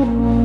you.